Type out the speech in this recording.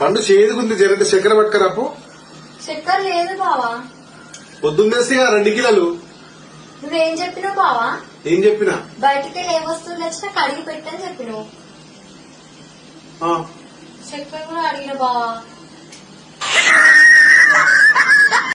పండు చేదుకుంది జరంటే చక్కెర పట్టుకరాపు చక్కెర లేదు బావా. పొద్దున్నేస్తే రెండు కిలోలు. నువ్వేం చెప్పినావు బావా? ఏం చెప్పినా? బయటికి ఏ వస్తువులు వచ్చినా కడిగి పెట్టని చెప్పినావు. ఆ, చక్కెర కూడా అడిగిన బావా.